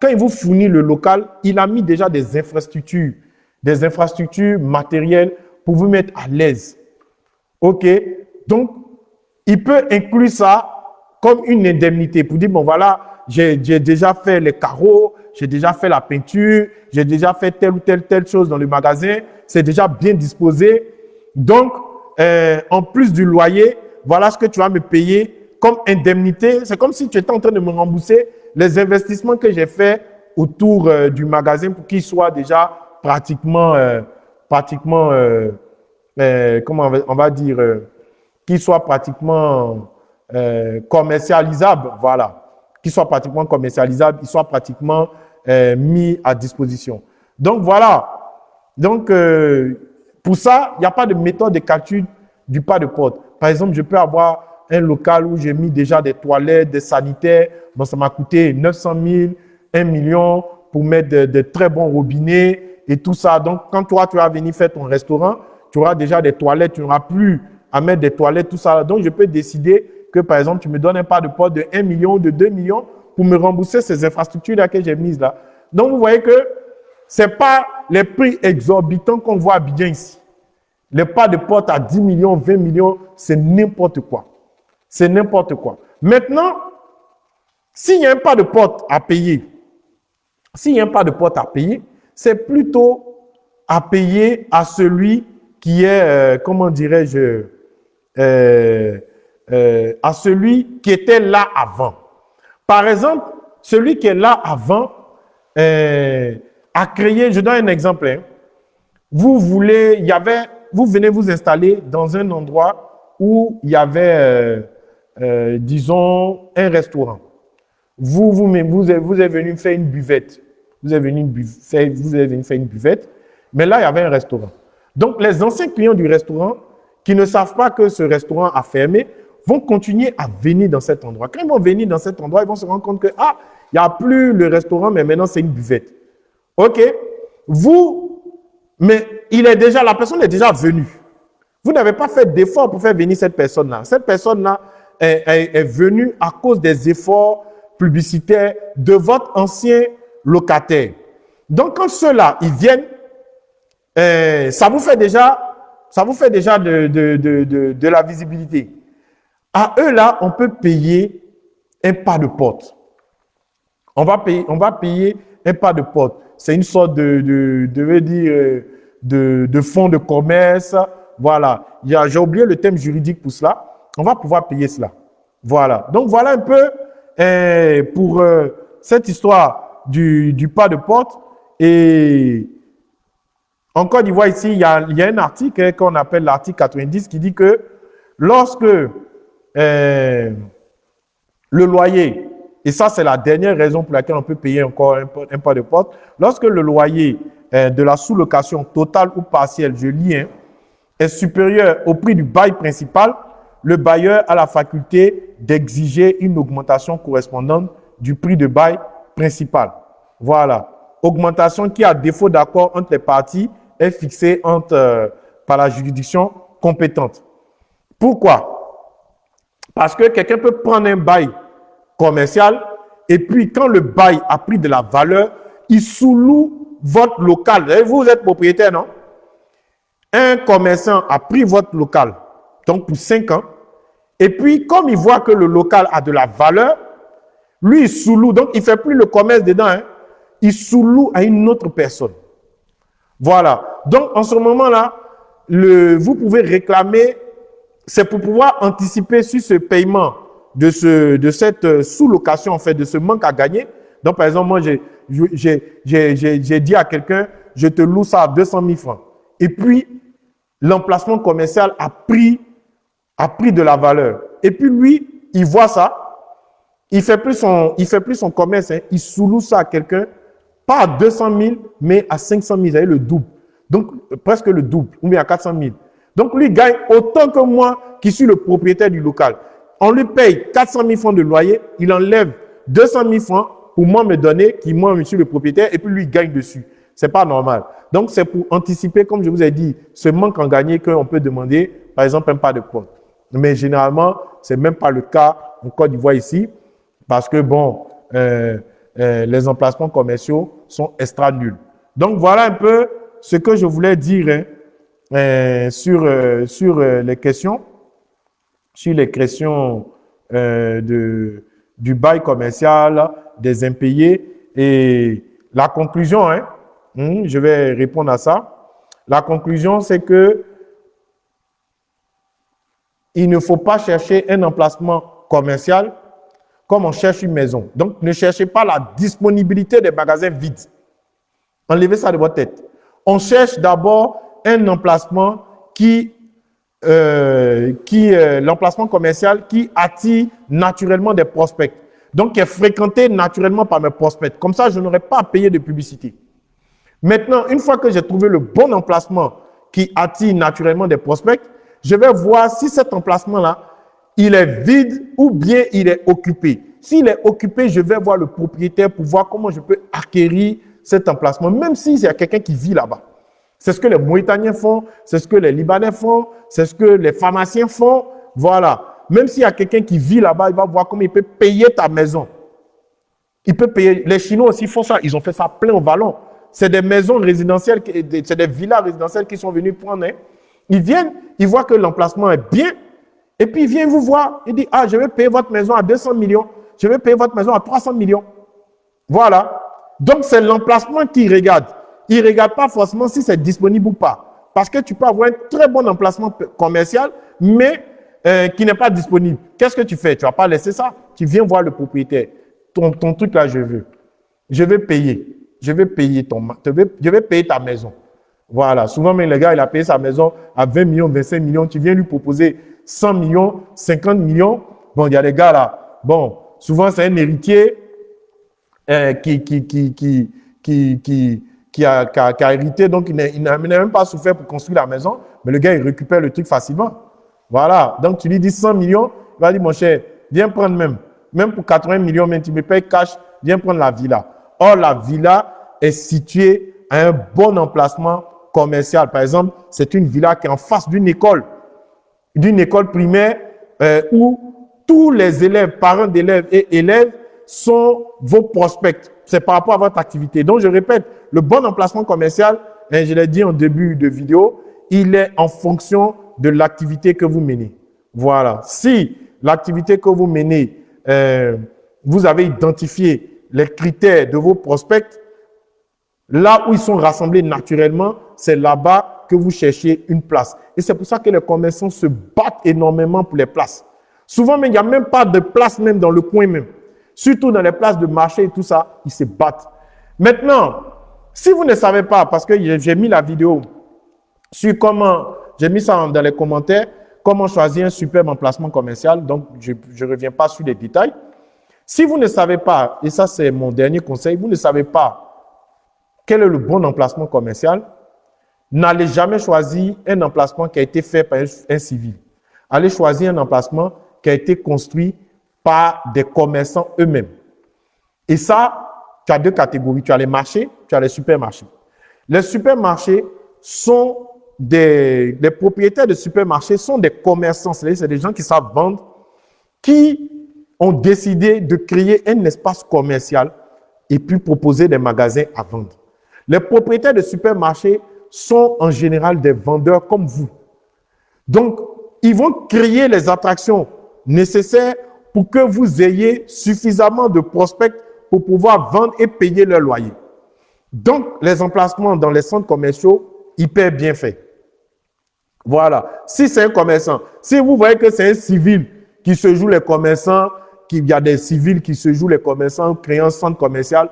quand il vous fournit le local, il a mis déjà des infrastructures, des infrastructures matérielles pour vous mettre à l'aise. OK? Donc, il peut inclure ça comme une indemnité pour dire, bon voilà, j'ai déjà fait les carreaux, j'ai déjà fait la peinture, j'ai déjà fait telle ou telle, telle chose dans le magasin, c'est déjà bien disposé. Donc, euh, en plus du loyer, voilà ce que tu vas me payer comme indemnité. C'est comme si tu étais en train de me rembourser les investissements que j'ai fait autour euh, du magasin pour qu'il soit déjà pratiquement, euh, pratiquement comment on va, dire, qui soit pratiquement euh, commercialisable, voilà, qui soit pratiquement commercialisable, qui soit pratiquement euh, mis à disposition. Donc voilà, donc euh, pour ça, il n'y a pas de méthode de calcul du pas de porte. Par exemple, je peux avoir un local où j'ai mis déjà des toilettes, des sanitaires. Bon, ça m'a coûté 900 000, 1 million pour mettre de, très bons robinets et tout ça. Donc, quand toi, tu vas venir faire ton restaurant, tu auras déjà des toilettes, tu n'auras plus à mettre des toilettes, tout ça. Donc, je peux décider que, par exemple, tu me donnes un pas de porte de 1 million de 2 millions pour me rembourser ces infrastructures-là que j'ai mises là. Donc, vous voyez que ce n'est pas les prix exorbitants qu'on voit bien ici. Les pas de porte à 10 millions, 20 millions, c'est n'importe quoi. C'est n'importe quoi. Maintenant, s'il n'y a pas de porte à payer, s'il n'y a pas de porte à payer, c'est plutôt à payer à celui qui est, euh, comment dirais-je, euh, euh, à celui qui était là avant. Par exemple, celui qui est là avant a créé, je donne un exemple, hein. vous voulez, il y avait, vous venez vous installer dans un endroit où il y avait, disons, un restaurant. Vous, vous, vous, vous êtes venu faire une buvette. Vous êtes, venu faire, une buvette. Mais là, il y avait un restaurant. Donc, les anciens clients du restaurant qui ne savent pas que ce restaurant a fermé vont continuer à venir dans cet endroit. Quand ils vont venir dans cet endroit, ils vont se rendre compte que, ah, il n'y a plus le restaurant, mais maintenant c'est une buvette. OK? Vous, mais il est déjà, la personne est déjà venue. Vous n'avez pas fait d'effort pour faire venir cette personne-là. Cette personne-là est, est venue à cause des efforts publicitaire de votre ancien locataire. Donc, quand ceux-là, ils viennent, euh, ça vous fait déjà, ça vous fait déjà de, de, de, de, la visibilité. À eux, là, on peut payer un pas de porte. On va payer, on va payer un pas de porte. C'est une sorte de, de, euh, de, de fonds de commerce. Voilà. J'ai oublié le thème juridique pour cela. On va pouvoir payer cela. Voilà. Donc, voilà un peu et pour euh, cette histoire du, pas de porte. Et encore Côte d'Ivoire, ici, il y, a, un article qu'on appelle l'article 90 qui dit que lorsque euh, le loyer, et ça c'est la dernière raison pour laquelle on peut payer encore un, pas de porte, lorsque le loyer euh, de la sous-location totale ou partielle, je lis, hein, est supérieur au prix du bail principal, le bailleur a la faculté d'exiger une augmentation correspondante du prix de bail Voilà. Augmentation qui, à défaut d'accord entre les parties, est fixée euh, par la juridiction compétente. Pourquoi? Parce que quelqu'un peut prendre un bail commercial et puis quand le bail a pris de la valeur, il sous-loue votre local. Vous êtes propriétaire, non? Un commerçant a pris votre local, donc pour 5 ans, et puis, comme il voit que le local a de la valeur, lui, il sous-loue. Donc, il ne fait plus le commerce dedans. Hein. Il sous-loue à une autre personne. Voilà. Donc, en ce moment-là, vous pouvez réclamer, c'est pour pouvoir anticiper sur ce paiement de, ce, de cette euh, sous-location, en fait, de ce manque à gagner. Donc, par exemple, moi, j'ai dit à quelqu'un, je te loue ça à 200 000 francs. Et puis, l'emplacement commercial a pris a pris de la valeur. Et puis lui, il voit ça, il fait plus son, il fait plus son commerce, hein. il sous ça à quelqu'un, pas à 200 000, mais à 500 000, avez le double. Donc, presque le double, ou bien à 400 000. Donc, lui gagne autant que moi qui suis le propriétaire du local. On lui paye 400 000 francs de loyer, il enlève 200 000 francs pour moi me donner, qui moi, je suis le propriétaire, et puis lui gagne dessus. C'est pas normal. Donc, c'est pour anticiper, comme je vous ai dit, ce manque en gagné qu'on peut demander, par exemple, un pas de porte. Mais généralement, c'est même pas le cas en Côte d'Ivoire ici, parce que bon, euh, euh, les emplacements commerciaux sont extra nuls. Donc voilà un peu ce que je voulais dire hein, euh, sur, sur les questions, sur les questions de, du bail commercial, des impayés et la conclusion, hein, hmm, je vais répondre à ça. La conclusion, c'est que il ne faut pas chercher un emplacement commercial on cherche une maison. Donc, ne cherchez pas la disponibilité des magasins vides. Enlevez ça de votre tête. On cherche d'abord un emplacement qui euh, qui l'emplacement commercial qui attire naturellement des prospects. Donc, qui est fréquenté naturellement par mes prospects. Comme ça, je n'aurai pas à payer de publicité. Maintenant, une fois que j'ai trouvé le bon emplacement qui attire naturellement des prospects, je vais voir si cet emplacement-là, il est vide ou bien il est occupé. S'il est occupé, je vais voir le propriétaire pour voir comment je peux acquérir cet emplacement, même s'il y a quelqu'un qui vit là-bas. C'est ce que les Mauritaniens font, c'est ce que les Libanais font, c'est ce que les pharmaciens font. Voilà. Même s'il y a quelqu'un qui vit là-bas, il va voir comment il peut payer ta maison. Il peut payer. Les Chinois aussi font ça. Ils ont fait ça plein au vallon. C'est des maisons résidentielles, c'est des villas résidentielles qui sont venus prendre. Hein. Ils viennent, ils voient que l'emplacement est bien, et puis ils viennent vous voir. Ils disent, ah, je vais payer votre maison à 200 millions, je vais payer votre maison à 300 millions. Voilà. Donc, c'est l'emplacement qu'ils regardent. Ils ne regardent pas forcément si c'est disponible ou pas. Parce que tu peux avoir un très bon emplacement commercial, mais euh, qui n'est pas disponible. Qu'est-ce que tu fais? Tu ne vas pas laisser ça? Tu viens voir le propriétaire. Ton, truc là, je veux. Je vais payer. Je vais payer ton, je vais payer ta maison. Voilà. Souvent, même le gars, il a payé sa maison à 20 millions, 25 millions. Tu viens lui proposer 100 millions, 50 millions. Bon, il y a des gars là. Bon, souvent, c'est un héritier euh, qui, qui, qui, qui, qui, qui, qui, a, qui, a, hérité. Donc, il n'a même pas souffert pour construire la maison. Mais le gars, il récupère le truc facilement. Voilà. Donc, tu lui dis 100 millions. Il va dire, mon cher, viens prendre même. Même pour 80 millions, même tu me payes cash, viens prendre la villa. Or, la villa est située à un bon emplacement commercial. Par exemple, c'est une villa qui est en face d'une école, d'une école primaire euh, où tous les élèves, parents d'élèves et élèves sont vos prospects. C'est par rapport à votre activité. Donc, je répète, le bon emplacement commercial, hein, je l'ai dit en début de vidéo, il est en fonction de l'activité que vous menez. Voilà. Si l'activité que vous menez, euh, vous avez identifié les critères de vos prospects, là où ils sont rassemblés naturellement, c'est là-bas que vous cherchez une place. Et c'est pour ça que les commerçants se battent énormément pour les places. Souvent, il n'y a même pas de place même dans le coin même. Surtout dans les places de marché et tout ça, ils se battent. Maintenant, si vous ne savez pas, parce que j'ai mis la vidéo sur comment, j'ai mis ça dans les commentaires, comment choisir un superbe emplacement commercial, donc je ne reviens pas sur les détails. Si vous ne savez pas, et ça c'est mon dernier conseil, vous ne savez pas quel est le bon emplacement commercial, n'allez jamais choisir un emplacement qui a été fait par un, civil. Allez choisir un emplacement qui a été construit par des commerçants eux-mêmes. Et ça, tu as deux catégories. Tu as les marchés, tu as les supermarchés. Les supermarchés sont des, les propriétaires de supermarchés sont des commerçants, c'est des gens qui savent vendre, qui ont décidé de créer un espace commercial et puis proposer des magasins à vendre. Les propriétaires de supermarchés sont en général des vendeurs comme vous. Donc, ils vont créer les attractions nécessaires pour que vous ayez suffisamment de prospects pour pouvoir vendre et payer leur loyer. Donc, les emplacements dans les centres commerciaux, hyper bien faits. Voilà. Si c'est un commerçant, si vous voyez que c'est un civil qui se joue les commerçants, qu'il y a des civils qui se jouent les commerçants créant un centre commercial,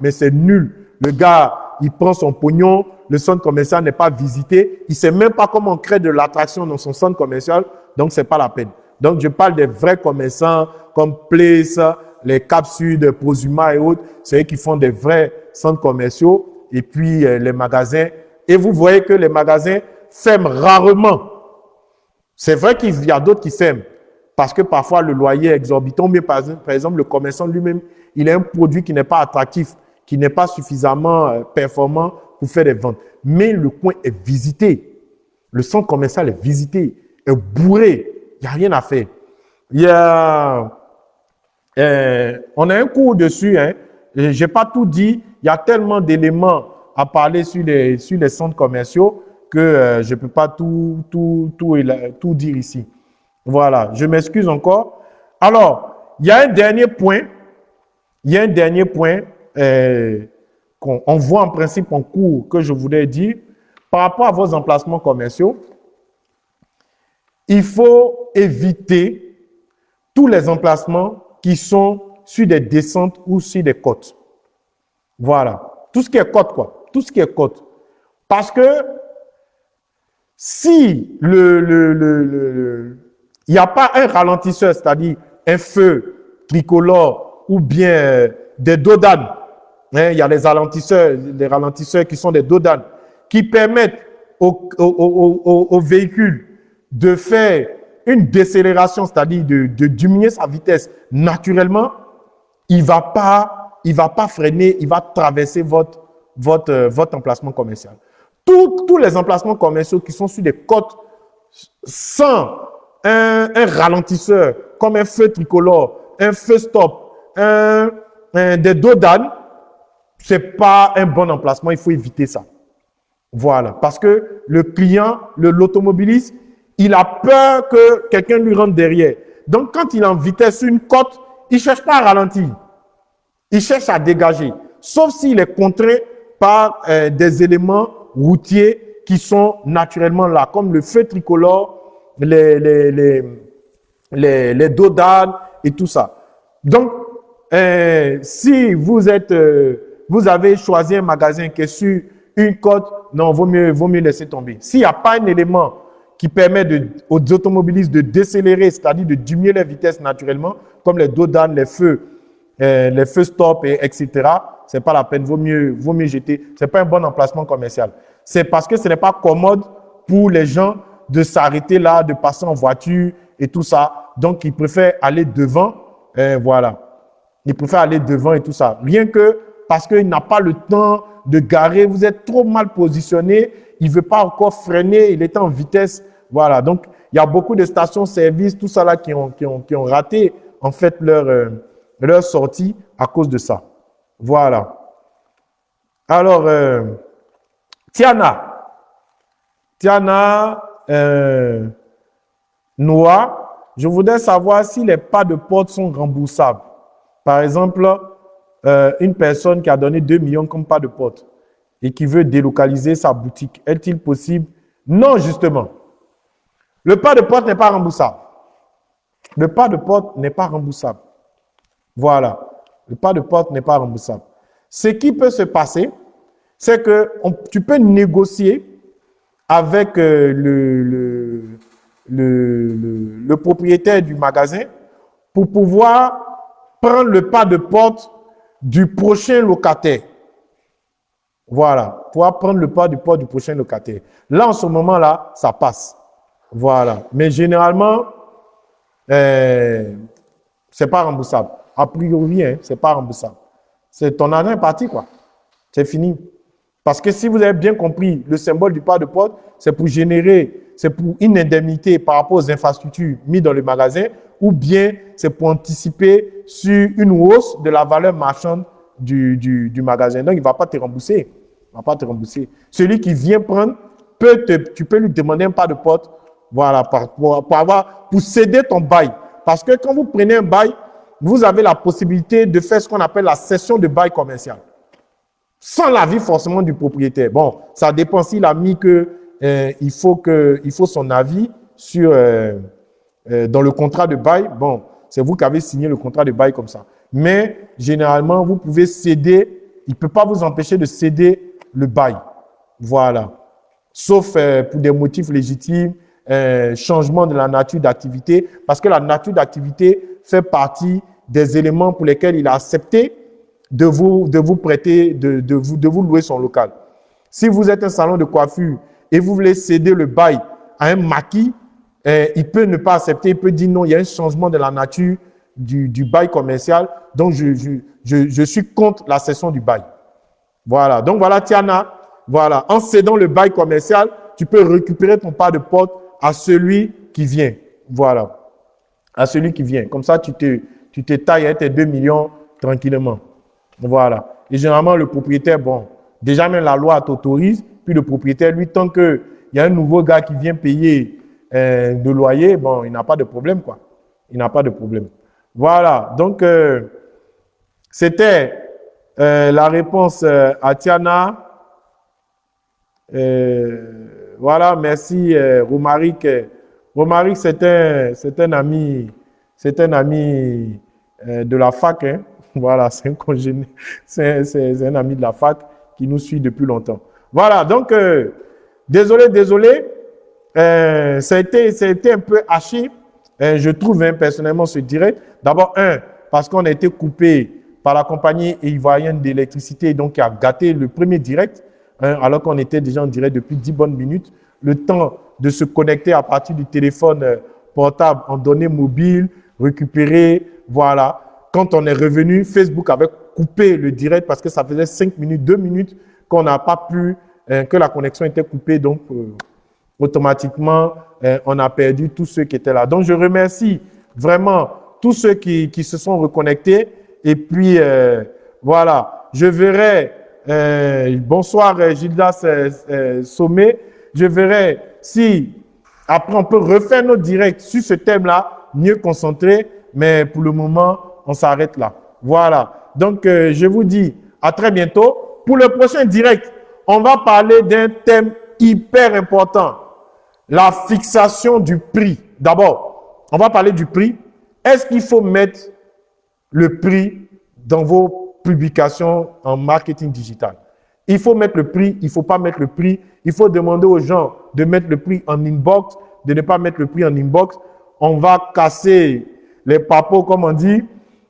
mais c'est nul. Le gars, il prend son pognon, le centre commercial n'est pas visité, il ne sait même pas comment créer de l'attraction dans son centre commercial, donc ce n'est pas la peine. Donc, je parle des vrais commerçants comme Place, les capsules, Prosuma et autres. C'est eux qui font des vrais centres commerciaux et puis euh, les magasins. Et vous voyez que les magasins ferment rarement. C'est vrai qu'il y a d'autres qui ferment parce que parfois le loyer est exorbitant, mais par exemple, le commerçant lui-même, il a un produit qui n'est pas attractif, qui n'est pas suffisamment euh, performant pour faire des ventes. Mais le coin est visité. Le centre commercial est visité, est bourré. Il n'y a rien à faire. Y a, euh, on a un cours dessus. Hein. Je n'ai pas tout dit. Il y a tellement d'éléments à parler sur les, sur les centres commerciaux que euh, je ne peux pas tout, tout, tout, tout dire ici. Voilà, je m'excuse encore. Alors, il y a un dernier point. Il y a un dernier point euh, qu'on voit en principe en cours que je voulais dire. Par rapport à vos emplacements commerciaux, il faut éviter tous les emplacements qui sont sur des descentes ou sur des côtes. Voilà. Tout ce qui est côte, quoi. Tout ce qui est côte. Parce que si le, le, le, il n'y a pas un ralentisseur, c'est-à-dire un feu tricolore ou bien des dodanes, hein, il y a des ralentisseurs, des ralentisseurs qui sont des dodanes, qui permettent au, au, au, véhicule de faire une décélération, c'est-à-dire de, de, diminuer sa vitesse naturellement, il va pas, il va pas freiner, il va traverser votre, votre, votre emplacement commercial. Tous, tous les emplacements commerciaux qui sont sur des côtes sans un, un ralentisseur, comme un feu tricolore, un feu stop, un, un des dos d'âne, c'est pas un bon emplacement, il faut éviter ça. Voilà, parce que le client, l'automobiliste, il a peur que quelqu'un lui rentre derrière. Donc, quand il est en vitesse une côte, il ne cherche pas à ralentir. Il cherche à dégager. Sauf s'il est contraint par euh, des éléments routiers qui sont naturellement là, comme le feu tricolore, les, les, les, les, les dos et tout ça. Donc, euh, si vous êtes, euh, vous avez choisi un magasin qui est sur une côte, non, vaut mieux, vaut mieux laisser tomber. S'il n'y a pas un élément qui permet aux automobilistes de décélérer, c'est-à-dire de diminuer la vitesse naturellement, comme les dos les feux, euh, les feux stop, et, etc., c'est pas la peine, vaut mieux, vaut mieux jeter. C'est pas un bon emplacement commercial. C'est parce que ce n'est pas commode pour les gens de s'arrêter là, de passer en voiture et tout ça. Donc, ils préfèrent aller devant, euh, voilà. Ils préfèrent aller devant et tout ça. Rien que parce qu'il n'a pas le temps de garer, vous êtes trop mal positionné, il ne veut pas encore freiner, il est en vitesse. Voilà, donc il y a beaucoup de stations-service, tout ça là qui ont, raté en fait leur, euh, leur sortie à cause de ça. Voilà. Alors, euh, Tiana. Tiana euh, Noah, je voudrais savoir si les pas de porte sont remboursables. Par exemple, euh, une personne qui a donné 2 millions comme pas de porte et qui veut délocaliser sa boutique, est-il possible? Non, justement. Le pas de porte n'est pas remboursable. Le pas de porte n'est pas remboursable. Voilà. Le pas de porte n'est pas remboursable. Ce qui peut se passer, c'est que tu peux négocier avec euh, le, propriétaire du magasin pour pouvoir prendre le pas de porte du prochain locataire. Voilà, pouvoir prendre le pas du porte du prochain locataire. Là, en ce moment-là, ça passe. Voilà. Mais généralement, euh, c'est pas remboursable. A priori, hein, c'est pas remboursable. C'est ton argent est parti, quoi. C'est fini. Parce que si vous avez bien compris, le symbole du pas de porte, c'est pour générer, c'est pour une indemnité par rapport aux infrastructures mises dans le magasin, ou bien c'est pour anticiper sur une hausse de la valeur marchande du, magasin. Donc, il ne va pas te rembourser. Il va pas te rembourser. Celui qui vient prendre, peut te, tu peux lui demander un pas de porte voilà, pour, pour, avoir, pour céder ton bail. Parce que quand vous prenez un bail, vous avez la possibilité de faire ce qu'on appelle la cession de bail commercial. Sans l'avis forcément du propriétaire. Bon, ça dépend s'il a mis que euh, il, faut que, il faut son avis sur, euh, euh, dans le contrat de bail. Bon, c'est vous qui avez signé le contrat de bail comme ça. Mais généralement, vous pouvez céder, il ne peut pas vous empêcher de céder le bail. Voilà. Sauf pour des motifs légitimes, euh, changement de la nature d'activité, parce que la nature d'activité fait partie des éléments pour lesquels il a accepté de vous, de vous prêter, de, vous, de vous louer son local. Si vous êtes un salon de coiffure et vous voulez céder le bail à un maquis, euh, il peut ne pas accepter, il peut dire non, il y a un changement de la nature du, du bail commercial, donc je, je, je, je suis contre la cession du bail. Voilà, donc voilà Tiana, voilà, en cédant le bail commercial, tu peux récupérer ton pas de porte à celui qui vient. Voilà. À celui qui vient. Comme ça, tu te, tu te tailles à tes 2 millions tranquillement. Voilà. Et généralement, le propriétaire, bon, déjà même la loi t'autorise, puis le propriétaire, lui, tant qu'il y a un nouveau gars qui vient payer euh, de loyer, bon, il n'a pas de problème, quoi. Il n'a pas de problème. Voilà. Donc, euh, c'était euh, la réponse à Tiana. Voilà, merci euh, Romaric. Romaric, c'est un, un ami, c'est un ami euh, de la fac. Hein. Voilà, c'est un congéné, c'est un ami de la fac qui nous suit depuis longtemps. Voilà, donc, euh, désolé, désolé. Euh, ça, a été, un peu haché, euh, je trouve hein, personnellement ce direct. D'abord, un, parce qu'on a été coupé par la compagnie ivoirienne d'électricité, donc qui a gâté le premier direct, hein, alors qu'on était déjà en direct depuis 10 bonnes minutes. Le temps de se connecter à partir du téléphone euh, portable en données mobiles, récupérer, voilà. Quand on est revenu, Facebook avait coupé le direct parce que ça faisait 5 minutes, 2 minutes qu'on n'a pas pu, hein, que la connexion était coupée. Donc, automatiquement, euh, on a perdu tous ceux qui étaient là. Donc, je remercie vraiment tous ceux qui, qui se sont reconnectés. Et puis, euh, voilà, je verrai, euh, bonsoir Gildas Sommet, je verrai si après on peut refaire nos directs sur ce thème-là, mieux concentré, mais pour le moment, on s'arrête là. Voilà, donc je vous dis à très bientôt. Pour le prochain direct, on va parler d'un thème hyper important la fixation du prix. D'abord, on va parler du prix. Est-ce qu'il faut mettre le prix dans vos publications en marketing digital? Il faut mettre le prix, il ne faut pas mettre le prix. Il faut demander aux gens de mettre le prix en inbox, de ne pas mettre le prix en inbox. On va casser les papos, comme on dit.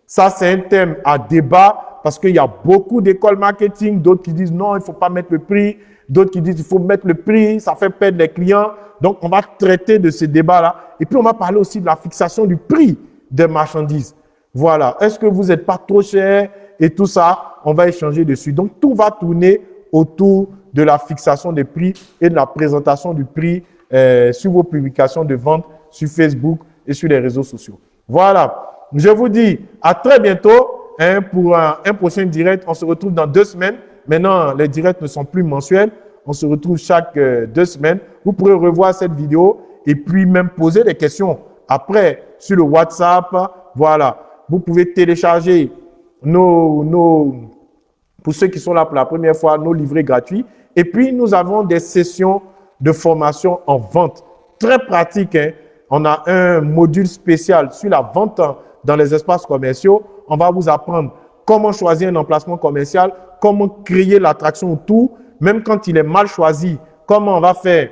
Ça, c'est un thème à débat parce qu'il y a beaucoup d'écoles marketing, d'autres qui disent non, il ne faut pas mettre le prix, d'autres qui disent il faut mettre le prix, ça fait perdre les clients. Donc, on va traiter de ce débat-là. Et puis, on va parler aussi de la fixation du prix des marchandises. Voilà. Est-ce que vous n'êtes pas trop cher et tout ça? On va échanger dessus. Donc, tout va tourner autour de la fixation des prix et de la présentation du prix euh, sur vos publications de vente sur Facebook et sur les réseaux sociaux. Voilà. Je vous dis à très bientôt hein, pour un prochain direct. On se retrouve dans deux semaines. Maintenant, les directs ne sont plus mensuels. On se retrouve chaque euh, deux semaines. Vous pourrez revoir cette vidéo et puis même poser des questions après sur le WhatsApp. Voilà. Vous pouvez télécharger nos, nos, pour ceux qui sont là pour la première fois, nos livrets gratuits. Et puis, nous avons des sessions de formation en vente. Très pratique. Hein? On a un module spécial sur la vente dans les espaces commerciaux. On va vous apprendre comment choisir un emplacement commercial, comment créer l'attraction autour, même quand il est mal choisi, comment on va faire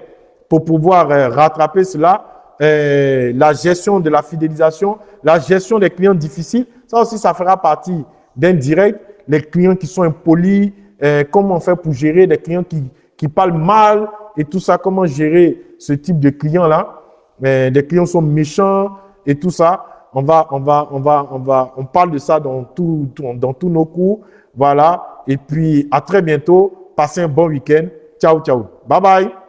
pour pouvoir euh, rattraper cela, euh, la gestion de la fidélisation, la gestion des clients difficiles, ça aussi, ça fera partie d'un direct. Les clients qui sont impolis, euh, comment fait pour gérer les clients qui, qui parlent mal et tout ça, comment gérer ce type de clients-là? des clients sont méchants et tout ça. On va, on va, on va, on va, on parle de ça dans, tout, dans tous nos cours. Voilà. Et puis, à très bientôt. Passez un bon week-end. Ciao, ciao. Bye bye.